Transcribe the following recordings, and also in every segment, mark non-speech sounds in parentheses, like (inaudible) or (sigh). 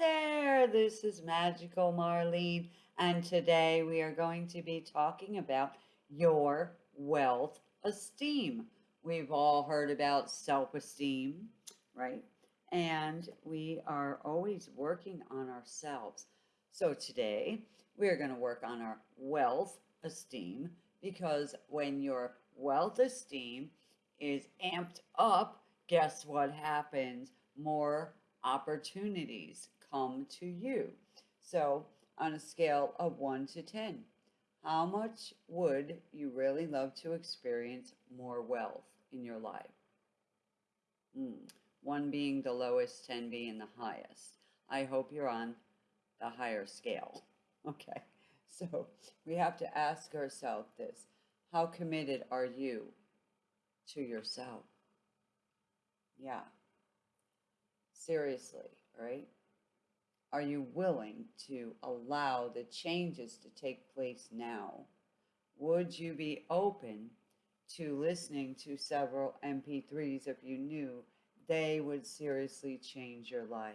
there, this is Magical Marlene, and today we are going to be talking about your wealth esteem. We've all heard about self esteem, right? And we are always working on ourselves. So today we are going to work on our wealth esteem because when your wealth esteem is amped up, guess what happens? More opportunities come to you. So, on a scale of 1 to 10, how much would you really love to experience more wealth in your life? Hmm. 1 being the lowest, 10 being the highest. I hope you're on the higher scale. (laughs) Okay, so we have to ask ourselves this How committed are you to yourself? Yeah. Seriously, right? Are you willing to allow the changes to take place now? Would you be open to listening to several MP3s if you knew they would seriously change your life?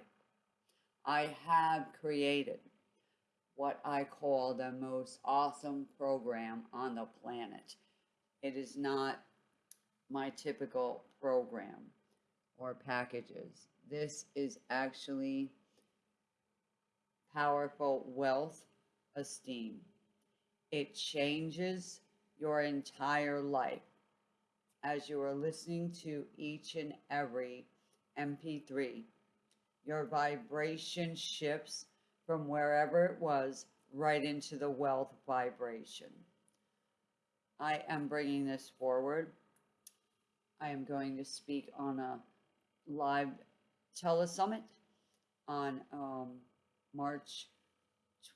I have created what I call the most awesome program on the planet. It is not my typical program or packages. This is actually powerful wealth esteem. It changes your entire life as you are listening to each and every MP3. Your vibration shifts from wherever it was right into the wealth vibration. I am bringing this forward. I am going to speak on a live telesummit on um, March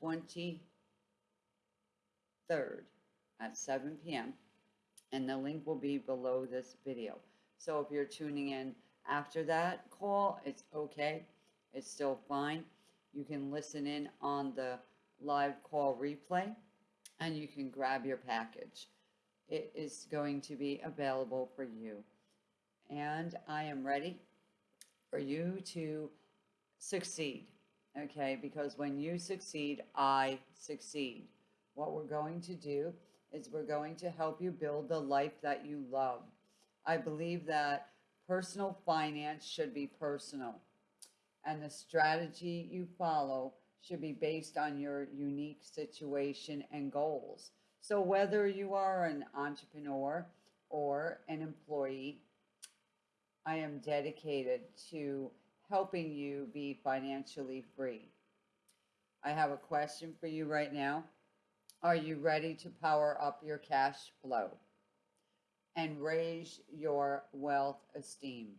23rd at 7 p.m. And the link will be below this video. So if you're tuning in after that call, it's okay. It's still fine. You can listen in on the live call replay and you can grab your package. It is going to be available for you. And I am ready for you to succeed. Okay, because when you succeed, I succeed. What we're going to do is we're going to help you build the life that you love. I believe that personal finance should be personal, and the strategy you follow should be based on your unique situation and goals. So, whether you are an entrepreneur or an employee, I am dedicated to helping you be financially free. I have a question for you right now. Are you ready to power up your cash flow and raise your wealth esteem?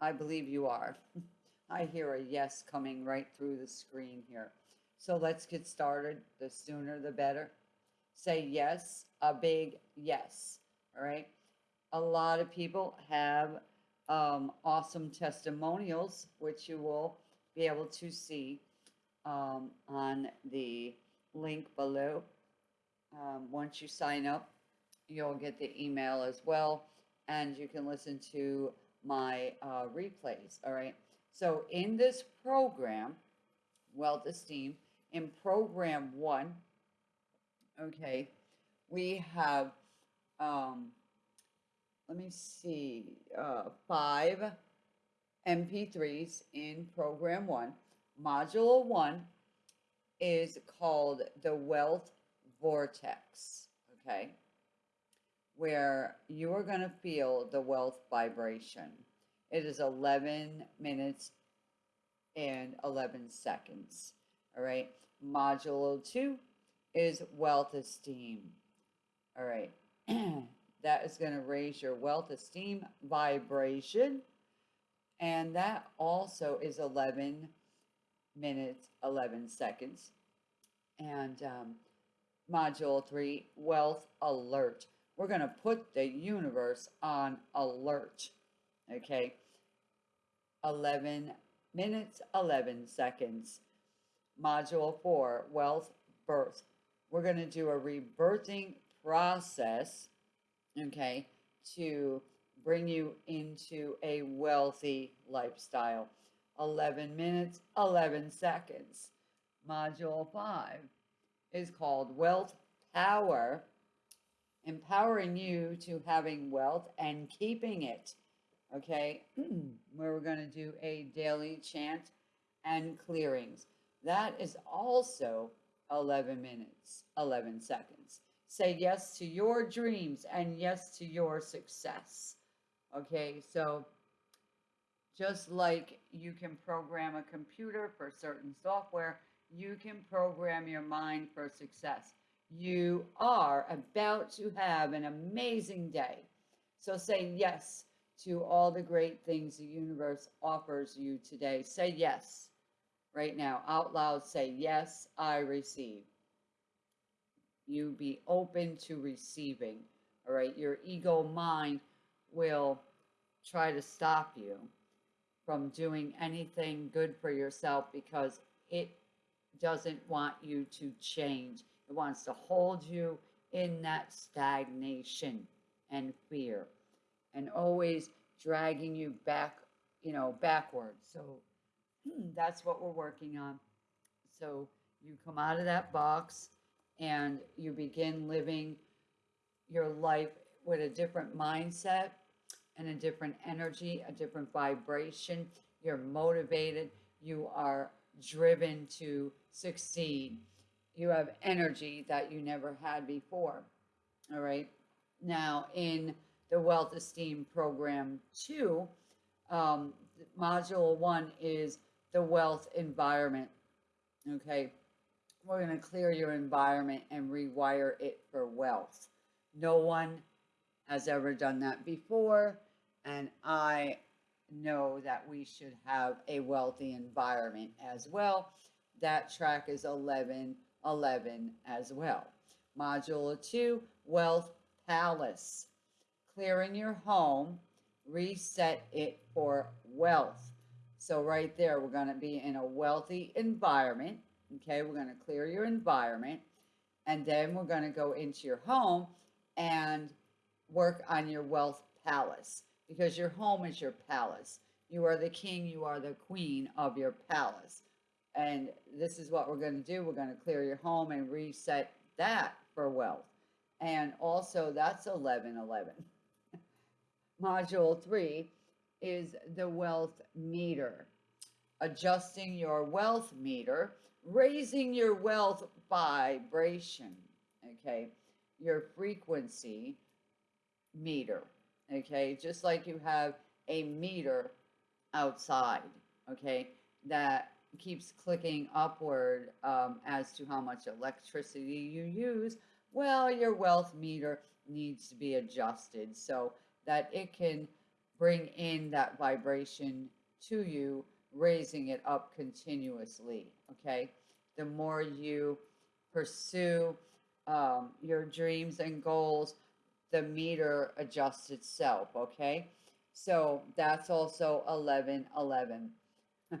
I believe you are. (laughs) I hear a yes coming right through the screen here. So let's get started. The sooner the better. Say yes, a big yes. All right a lot of people have um, awesome testimonials, which you will be able to see um, on the link below. Um, once you sign up, you'll get the email as well, and you can listen to my uh, replays. All right. So, in this program, Wealth Esteem, in program one, okay, we have um, let me see, uh, five MP3s in program one. Module one is called the Wealth Vortex, okay? Where you are going to feel the wealth vibration. It is 11 minutes and 11 seconds, all right? Module two is Wealth Esteem, all right? (clears throat) That is going to raise your wealth esteem vibration. And that also is 11 minutes, 11 seconds. And um, module three, wealth alert. We're going to put the universe on alert. Okay. 11 minutes, 11 seconds. Module four, wealth birth. We're going to do a rebirthing process okay, to bring you into a wealthy lifestyle. 11 minutes, 11 seconds. Module 5 is called Wealth Power, empowering you to having wealth and keeping it. Okay, (clears throat) where we're going to do a daily chant and clearings. That is also 11 minutes, 11 seconds. Say yes to your dreams and yes to your success. Okay, so just like you can program a computer for certain software, you can program your mind for success. You are about to have an amazing day. So say yes to all the great things the universe offers you today. Say yes right now out loud. Say, Yes, I receive. You be open to receiving. All right. Your ego mind will try to stop you from doing anything good for yourself because it doesn't want you to change. It wants to hold you in that stagnation and fear and always dragging you back, you know, backwards. So hmm, that's what we're working on. So you come out of that box and you begin living your life with a different mindset and a different energy, a different vibration. You're motivated. You are driven to succeed. You have energy that you never had before. All right. Now, in the Wealth Esteem Program 2, um, Module 1 is the wealth environment. Okay. We're going to clear your environment and rewire it for wealth. No one has ever done that before. And I know that we should have a wealthy environment as well. That track is 11 11 as well. Module 2 Wealth Palace. Clearing your home, reset it for wealth. So, right there, we're going to be in a wealthy environment. Okay, we're going to clear your environment. And then we're going to go into your home and work on your wealth palace because your home is your palace. You are the king, you are the queen of your palace. And this is what we're going to do. We're going to clear your home and reset that for wealth. And also, that's 1111. (laughs) Module 3 is the wealth meter. Adjusting your wealth meter, raising your wealth vibration, okay? Your frequency meter okay? Just like you have a meter outside, okay, that keeps clicking upward um, as to how much electricity you use. Well, your wealth meter needs to be adjusted so that it can bring in that vibration to you, raising it up continuously, okay? The more you pursue um, your dreams and goals, the meter adjusts itself, okay? So that's also 1111. (laughs)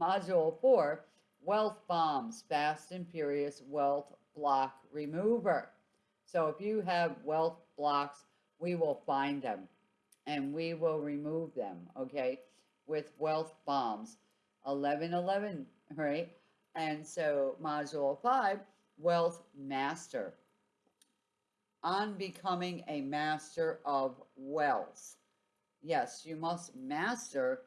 Module 4, Wealth Bombs, Fast and Furious Wealth Block Remover. So if you have wealth blocks, we will find them and we will remove them, okay, with wealth bombs. 1111, right? And so module 5, Wealth Master on becoming a master of wealth. Yes, you must master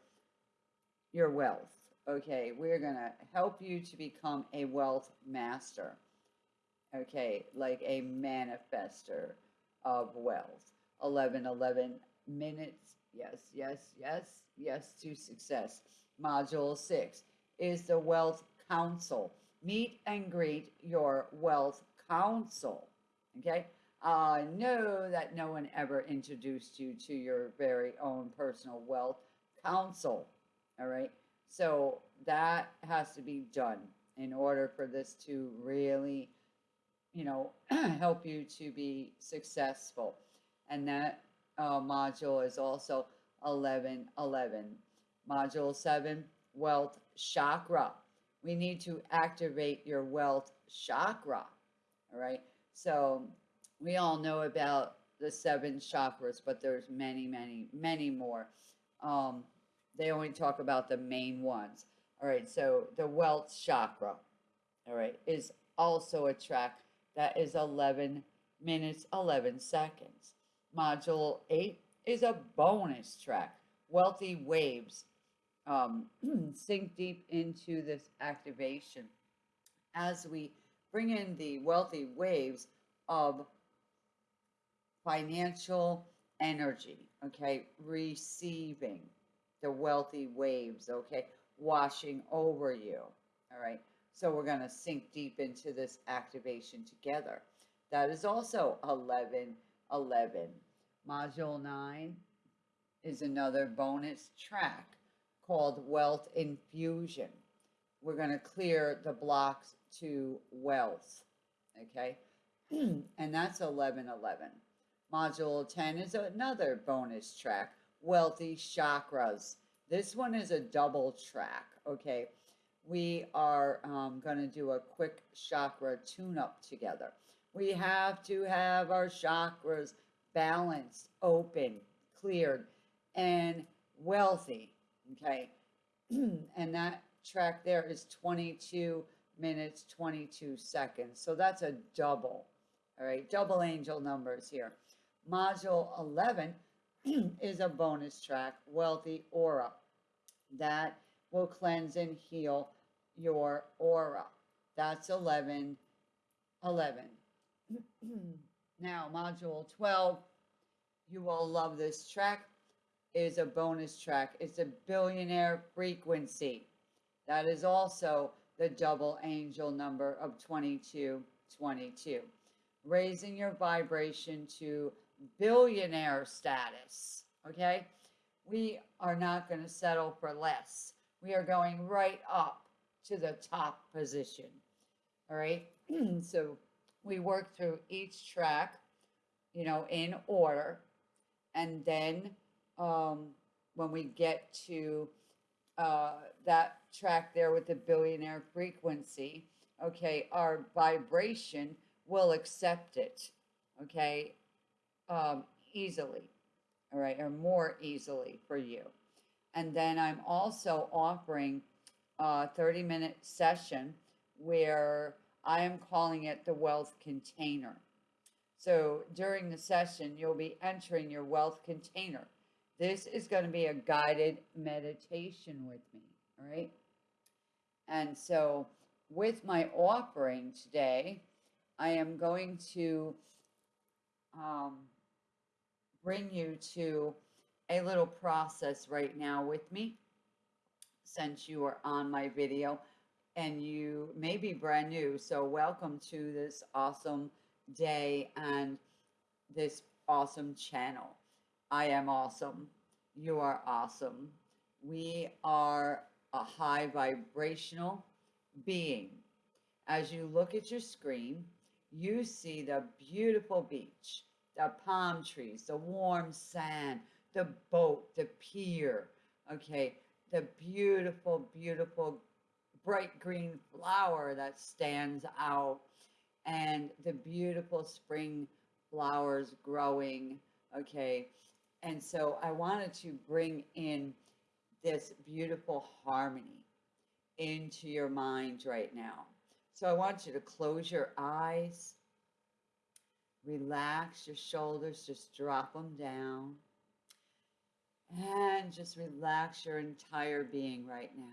your wealth. Okay, we're going to help you to become a wealth master. Okay, like a manifester of wealth. 11 11 minutes. Yes, yes, yes, yes to success. Module 6 is the Wealth Council. Meet and greet your wealth council. Okay, uh, know that no one ever introduced you to your very own personal wealth council. All right. So that has to be done in order for this to really, you know, (clears throat) help you to be successful. And that uh, module is also 1111. Module 7, Wealth Chakra. We need to activate your wealth chakra. All right. So we all know about the seven chakras, but there's many, many, many more. Um, they only talk about the main ones. All right, so the wealth chakra, all right, is also a track that is 11 minutes, 11 seconds. Module 8 is a bonus track, Wealthy Waves. Um, (clears throat) sink deep into this activation as we bring in the wealthy waves of financial energy, okay, receiving the wealthy waves, okay, washing over you, all right. So we're going to sink deep into this activation together. That is also 11 11. Module 9 is another bonus track called Wealth Infusion. We're going to clear the blocks to wealth, okay? (clears throat) and that's 1111. Module 10 is another bonus track, Wealthy Chakras. This one is a double track, okay? We are um, going to do a quick chakra tune up together. We have to have our chakras balanced, open, cleared, and wealthy, okay? (clears throat) and that track there is 22 minutes, 22 seconds. So that's a double, all right? Double angel numbers here. Module 11 (clears throat) is a bonus track, Wealthy Aura. That will cleanse and heal your aura. That's 11, 11. (clears throat) now, Module 12, you will love this track, is a bonus track. It's a billionaire frequency. That is also the double angel number of 2222. Raising your vibration to billionaire status, okay? We are not going to settle for less. We are going right up to the top position, all right? (clears throat) so we work through each track, you know, in order. And then um, when we get to uh, that track there with the billionaire frequency, okay, our vibration will accept it, okay, um, easily, all right, or more easily for you. And then I'm also offering a 30 minute session where I am calling it the wealth container. So during the session, you'll be entering your wealth container. This is going to be a guided meditation with me, all right? And so with my offering today, I am going to um, bring you to a little process right now with me since you are on my video and you may be brand new. So welcome to this awesome day and this awesome channel. I am awesome. You are awesome. We are a high vibrational being. As you look at your screen, you see the beautiful beach, the palm trees, the warm sand, the boat, the pier, okay, the beautiful, beautiful bright green flower that stands out and the beautiful spring flowers growing. Okay. And so I wanted to bring in this beautiful harmony into your mind right now. So I want you to close your eyes, relax your shoulders, just drop them down, and just relax your entire being right now.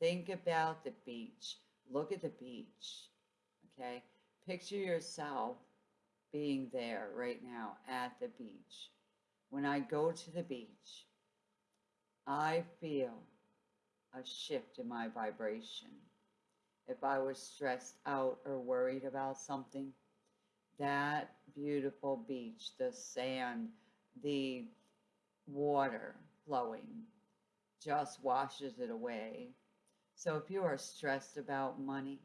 Think about the beach. Look at the beach. Okay. Picture yourself being there right now at the beach. When I go to the beach, I feel a shift in my vibration. If I was stressed out or worried about something, that beautiful beach, the sand, the water flowing just washes it away. So if you are stressed about money,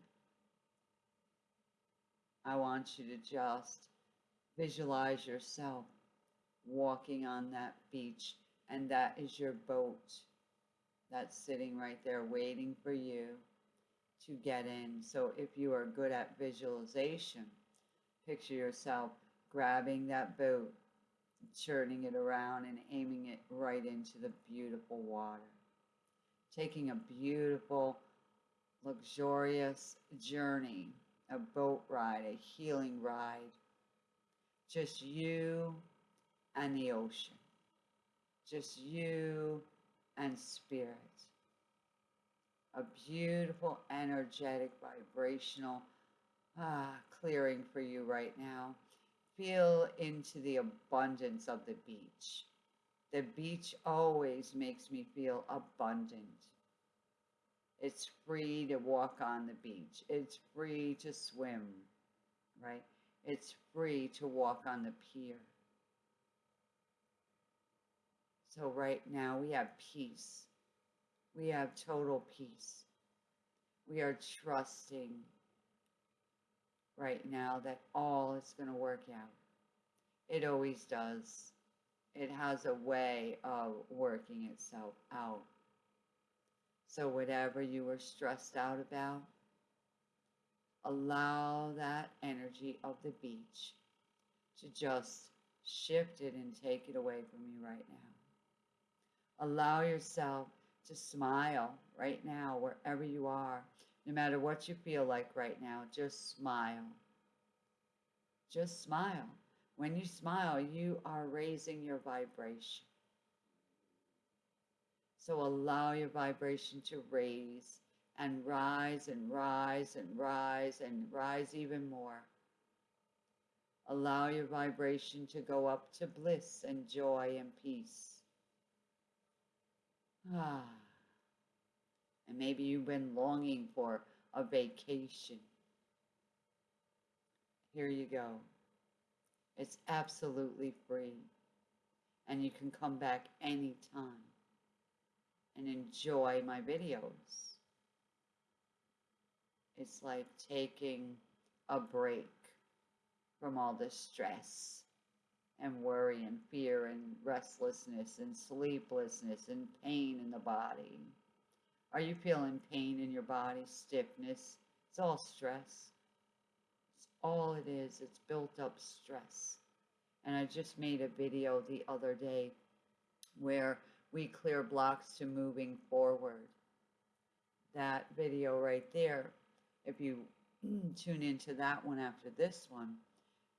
I want you to just visualize yourself walking on that beach, and that is your boat that's sitting right there waiting for you to get in. So if you are good at visualization, picture yourself grabbing that boat, turning it around and aiming it right into the beautiful water. Taking a beautiful, luxurious journey, a boat ride, a healing ride. Just you and the ocean. Just you and spirit. A beautiful, energetic, vibrational ah, clearing for you right now. Feel into the abundance of the beach. The beach always makes me feel abundant. It's free to walk on the beach. It's free to swim, right? It's free to walk on the pier. So right now we have peace. We have total peace. We are trusting right now that all is going to work out. It always does. It has a way of working itself out. So, whatever you were stressed out about, allow that energy of the beach to just shift it and take it away from you right now. Allow yourself to smile right now, wherever you are, no matter what you feel like right now, just smile. Just smile. When you smile, you are raising your vibration. So allow your vibration to raise and rise and rise and rise and rise even more. Allow your vibration to go up to bliss and joy and peace. Ah. And maybe you've been longing for a vacation. Here you go. It's absolutely free. And you can come back anytime and enjoy my videos. It's like taking a break from all the stress and worry and fear and restlessness and sleeplessness and pain in the body. Are you feeling pain in your body, stiffness? It's all stress. It's all it is. It's built up stress. And I just made a video the other day where we clear blocks to moving forward. That video right there, if you (clears throat) tune into that one after this one,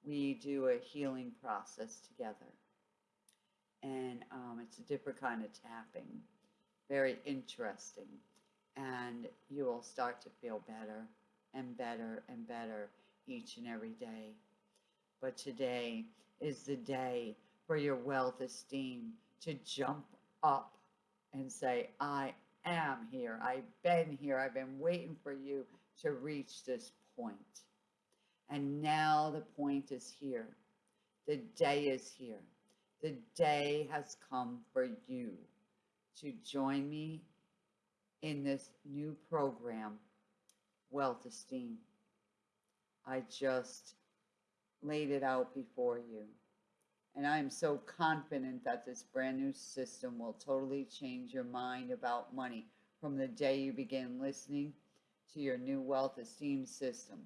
we do a healing process together. And um, it's a different kind of tapping very interesting. And you will start to feel better and better and better each and every day. But today is the day for your wealth esteem to jump up and say, I am here. I've been here. I've been waiting for you to reach this point. And now the point is here. The day is here. The day has come for you to join me in this new program, Wealth Esteem. I just laid it out before you. And I am so confident that this brand new system will totally change your mind about money from the day you begin listening to your new wealth esteem system.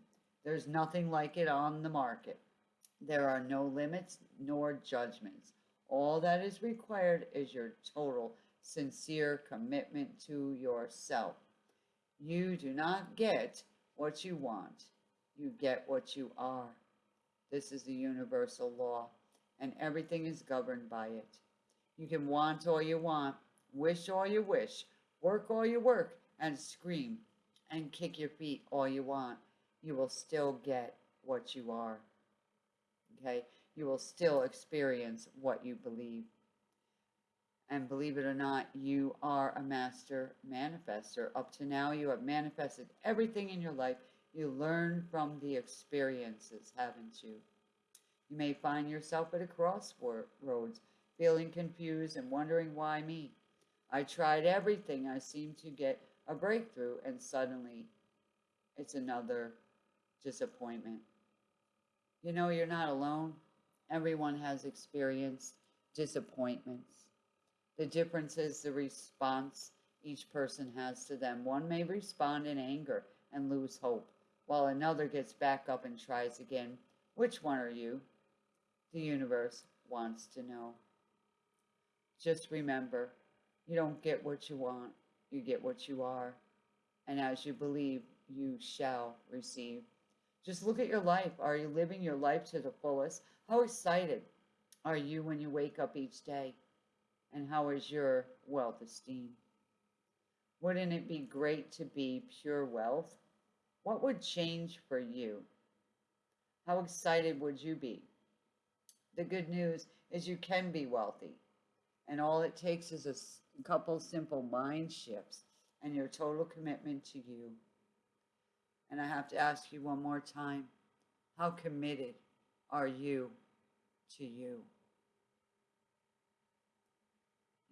There's nothing like it on the market. There are no limits nor judgments. All that is required is your total sincere commitment to yourself. You do not get what you want, you get what you are. This is the universal law, and everything is governed by it. You can want all you want, wish all you wish, work all you work, and scream and kick your feet all you want. You will still get what you are. Okay? You will still experience what you believe. And believe it or not, you are a master manifester. Up to now, you have manifested everything in your life. You learn from the experiences, haven't you? You may find yourself at a crossroads, feeling confused and wondering why me. I tried everything. I seem to get a breakthrough, and suddenly it's another disappointment. You know, you're not alone. Everyone has experienced disappointments. The difference is the response each person has to them. One may respond in anger and lose hope, while another gets back up and tries again. Which one are you? The universe wants to know. just remember you don't get what you want, you get what you are. And as you believe, you shall receive. Just look at your life. Are you living your life to the fullest? How excited are you when you wake up each day? And how is your wealth esteem? Wouldn't it be great to be pure wealth? What would change for you? How excited would you be? The good news is you can be wealthy. And all it takes is a couple simple mind shifts and your total commitment to you. And I have to ask you one more time how committed are you to you?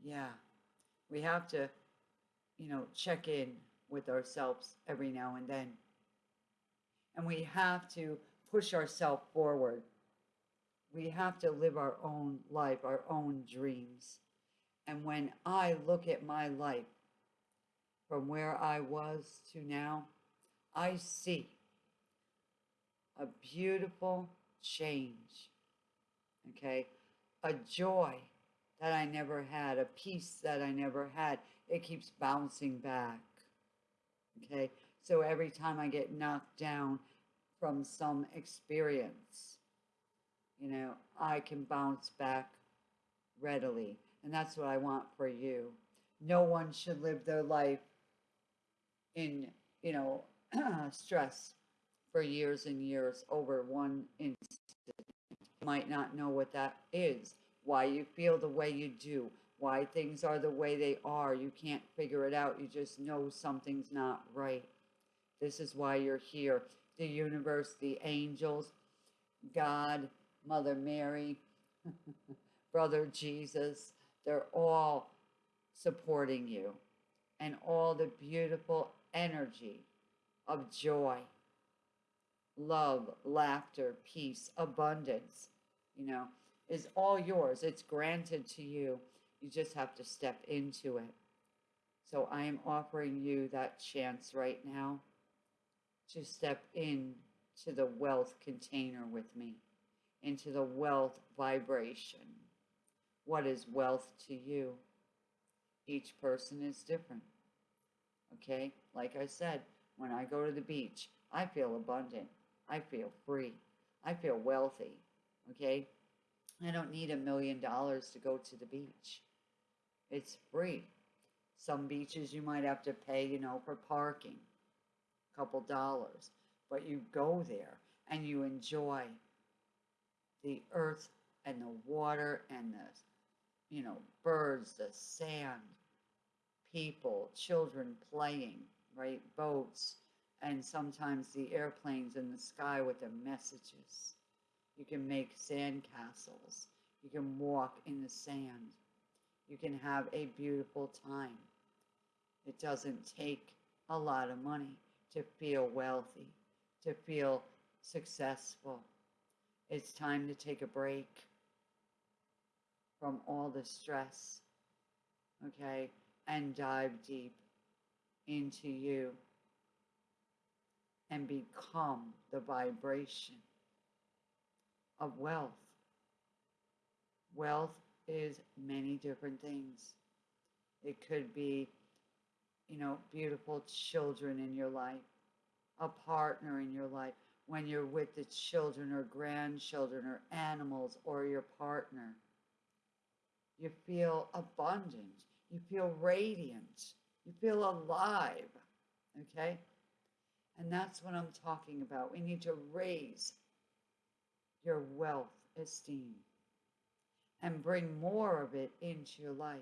Yeah, we have to, you know, check in with ourselves every now and then. And we have to push ourselves forward. We have to live our own life, our own dreams. And when I look at my life from where I was to now, I see a beautiful change. Okay. A joy that I never had, a peace that I never had. It keeps bouncing back. Okay. So every time I get knocked down from some experience, you know, I can bounce back readily. And that's what I want for you. No one should live their life in, you know, (clears throat) stress for years and years over one incident. You might not know what that is, why you feel the way you do, why things are the way they are. You can't figure it out. You just know something's not right. This is why you're here. The universe, the angels, God, Mother Mary, (laughs) Brother Jesus, they're all supporting you. And all the beautiful energy of joy, love, laughter, peace, abundance, you know, is all yours. It's granted to you. You just have to step into it. So I am offering you that chance right now to step in to the wealth container with me, into the wealth vibration. What is wealth to you? Each person is different. Okay? Like I said, when I go to the beach, I feel abundant. I feel free. I feel wealthy. Okay? I don't need a million dollars to go to the beach. It's free. Some beaches you might have to pay, you know, for parking, a couple dollars. But you go there and you enjoy the earth and the water and the, you know, birds, the sand, people, children playing, right? Boats, and sometimes the airplanes in the sky with their messages. You can make sand castles. You can walk in the sand. You can have a beautiful time. It doesn't take a lot of money to feel wealthy, to feel successful. It's time to take a break from all the stress, okay, and dive deep into you and become the vibration of wealth. Wealth is many different things. It could be, you know, beautiful children in your life, a partner in your life, when you're with the children or grandchildren or animals or your partner. You feel abundant. You feel radiant. You feel alive. Okay? And that's what I'm talking about. We need to raise your wealth esteem and bring more of it into your life.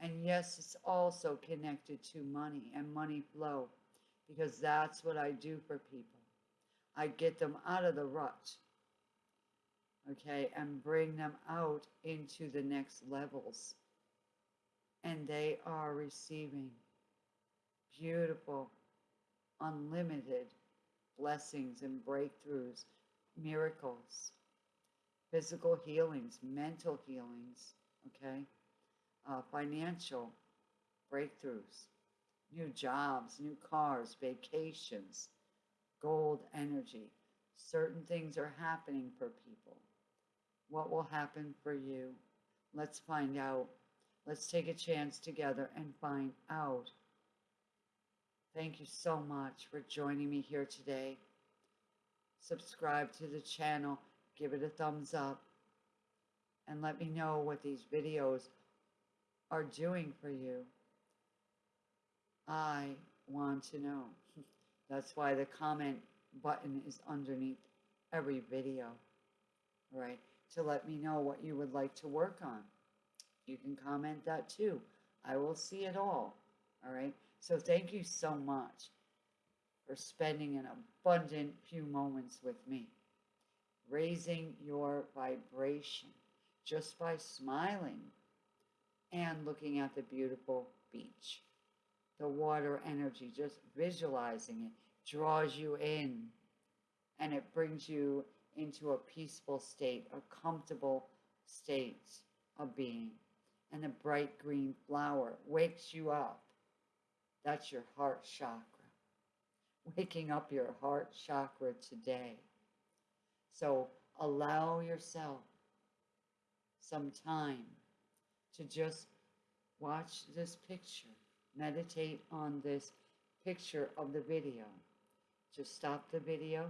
And yes, it's also connected to money and money flow because that's what I do for people. I get them out of the rut, okay, and bring them out into the next levels. And they are receiving beautiful, unlimited blessings and breakthroughs miracles, physical healings, mental healings, okay, uh, financial breakthroughs, new jobs, new cars, vacations, gold energy. Certain things are happening for people. What will happen for you? Let's find out. Let's take a chance together and find out. Thank you so much for joining me here today. Subscribe to the channel, give it a thumbs up, and let me know what these videos are doing for you. I want to know. (laughs) That's why the comment button is underneath every video, right? To let me know what you would like to work on. You can comment that too. I will see it all, all right? So thank you so much for spending an abundant few moments with me, raising your vibration just by smiling and looking at the beautiful beach. The water energy, just visualizing it, draws you in and it brings you into a peaceful state, a comfortable state of being. And the bright green flower wakes you up. That's your heart chakra. Waking up your heart chakra today. So allow yourself some time to just watch this picture, meditate on this picture of the video. Just stop the video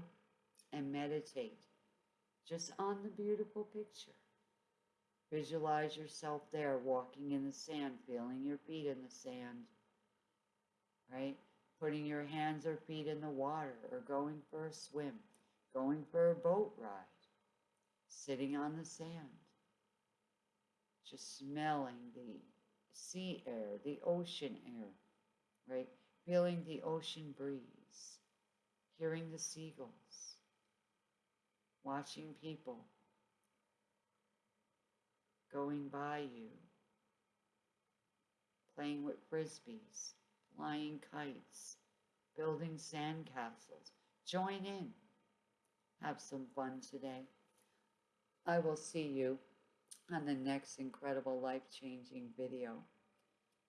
and meditate just on the beautiful picture. Visualize yourself there walking in the sand, feeling your feet in the sand, right? Putting your hands or feet in the water or going for a swim, going for a boat ride, sitting on the sand, just smelling the sea air, the ocean air, right? Feeling the ocean breeze, hearing the seagulls, watching people going by you, playing with frisbees, flying kites, building sandcastles. Join in. Have some fun today. I will see you on the next incredible life changing video.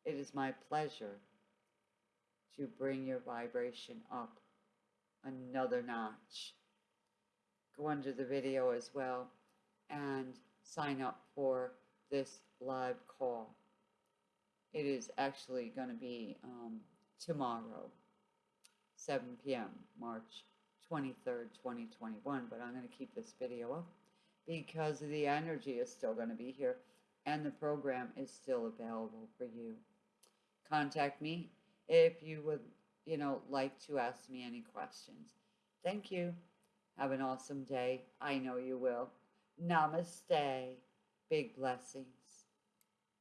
It is my pleasure to bring your vibration up another notch. Go under the video as well and sign up for this live call. It is actually going to be um, tomorrow, 7 p.m., March 23rd, 2021, but I'm going to keep this video up because the energy is still going to be here and the program is still available for you. Contact me if you would, you know, like to ask me any questions. Thank you. Have an awesome day. I know you will. Namaste. Big blessings.